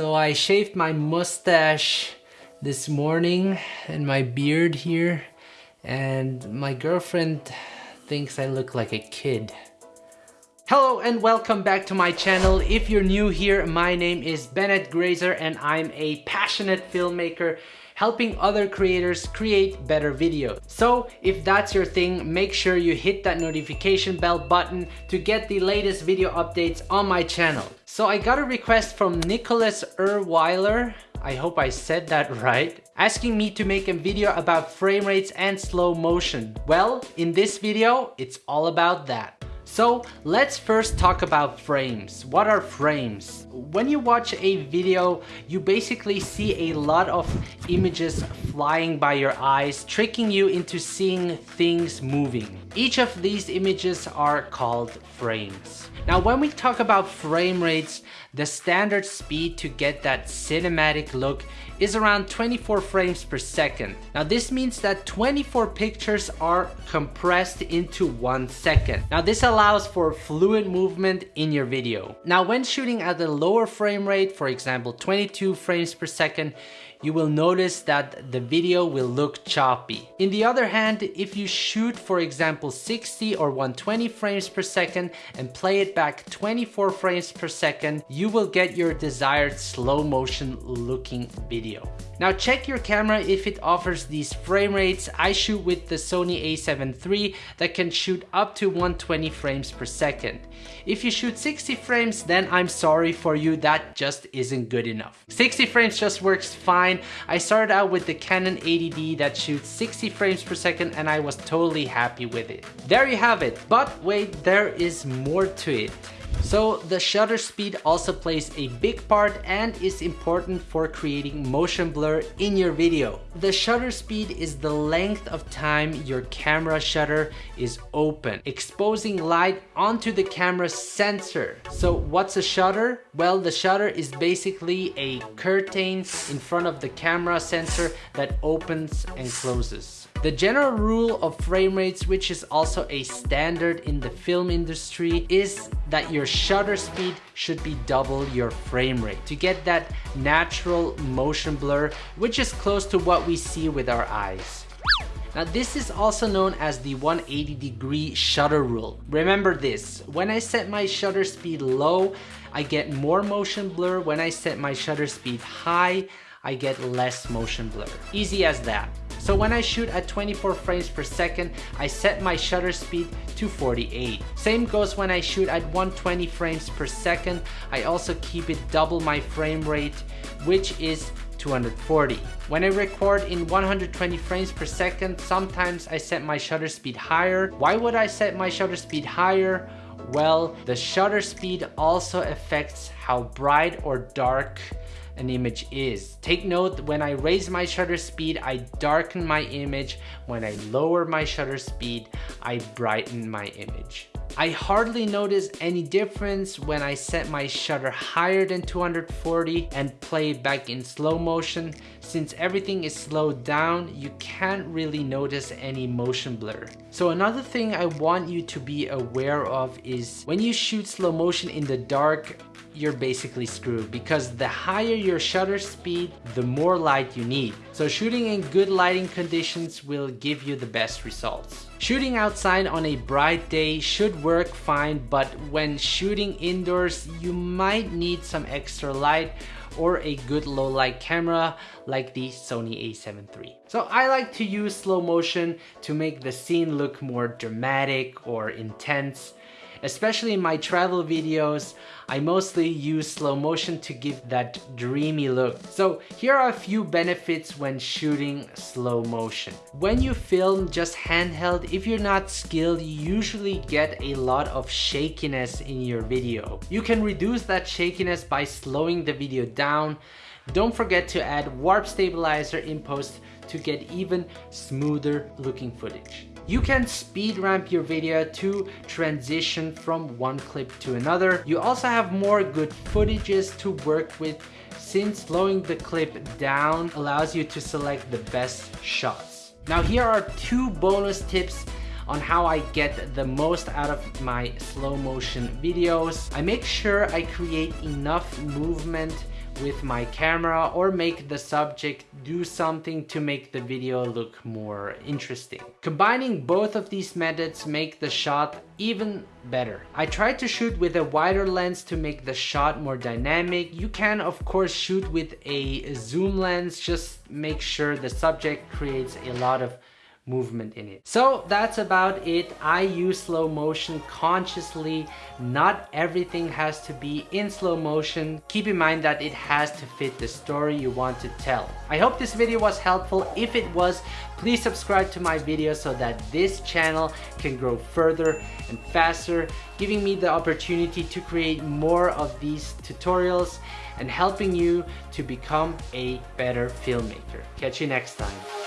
So I shaved my mustache this morning and my beard here and my girlfriend thinks I look like a kid. Hello and welcome back to my channel. If you're new here, my name is Bennett Grazer and I'm a passionate filmmaker helping other creators create better videos. So if that's your thing, make sure you hit that notification bell button to get the latest video updates on my channel. So I got a request from Nicholas Erweiler I hope I said that right, asking me to make a video about frame rates and slow motion. Well, in this video, it's all about that. So let's first talk about frames. What are frames? When you watch a video, you basically see a lot of images flying by your eyes, tricking you into seeing things moving. Each of these images are called frames. Now when we talk about frame rates, the standard speed to get that cinematic look is around 24 frames per second. Now this means that 24 pictures are compressed into one second. Now this allows for fluid movement in your video. Now when shooting at a lower frame rate, for example 22 frames per second, you will notice that the video will look choppy. In the other hand, if you shoot for example 60 or 120 frames per second and play it back 24 frames per second, you will get your desired slow motion looking video. Now check your camera if it offers these frame rates. I shoot with the Sony a7 III that can shoot up to 120 frames per second. If you shoot 60 frames, then I'm sorry for you, that just isn't good enough. 60 frames just works fine. I started out with the Canon 80D that shoots 60 frames per second and I was totally happy with it. There you have it, but wait, there is more to it. So the shutter speed also plays a big part and is important for creating motion blur in your video. The shutter speed is the length of time your camera shutter is open, exposing light onto the camera sensor. So what's a shutter? Well, the shutter is basically a curtain in front of the camera sensor that opens and closes. The general rule of frame rates, which is also a standard in the film industry, is that your shutter speed should be double your frame rate to get that natural motion blur, which is close to what we see with our eyes. Now this is also known as the 180 degree shutter rule. Remember this, when I set my shutter speed low, I get more motion blur. When I set my shutter speed high, I get less motion blur. Easy as that. So when I shoot at 24 frames per second, I set my shutter speed to 48. Same goes when I shoot at 120 frames per second. I also keep it double my frame rate, which is 240. When I record in 120 frames per second, sometimes I set my shutter speed higher. Why would I set my shutter speed higher? Well, the shutter speed also affects how bright or dark an image is. Take note, when I raise my shutter speed, I darken my image. When I lower my shutter speed, I brighten my image. I hardly notice any difference when I set my shutter higher than 240 and play back in slow motion. Since everything is slowed down, you can't really notice any motion blur. So another thing I want you to be aware of is when you shoot slow motion in the dark, you're basically screwed because the higher your shutter speed, the more light you need. So shooting in good lighting conditions will give you the best results. Shooting outside on a bright day should work fine, but when shooting indoors, you might need some extra light or a good low light camera like the Sony a7 III. So I like to use slow motion to make the scene look more dramatic or intense Especially in my travel videos, I mostly use slow motion to give that dreamy look. So here are a few benefits when shooting slow motion. When you film just handheld, if you're not skilled, you usually get a lot of shakiness in your video. You can reduce that shakiness by slowing the video down. Don't forget to add warp stabilizer in post to get even smoother looking footage. You can speed ramp your video to transition from one clip to another. You also have more good footages to work with since slowing the clip down allows you to select the best shots. Now here are two bonus tips on how I get the most out of my slow motion videos. I make sure I create enough movement with my camera or make the subject do something to make the video look more interesting. Combining both of these methods make the shot even better. I tried to shoot with a wider lens to make the shot more dynamic. You can of course shoot with a zoom lens, just make sure the subject creates a lot of movement in it. So that's about it. I use slow motion consciously. Not everything has to be in slow motion. Keep in mind that it has to fit the story you want to tell. I hope this video was helpful. If it was, please subscribe to my video so that this channel can grow further and faster, giving me the opportunity to create more of these tutorials and helping you to become a better filmmaker. Catch you next time.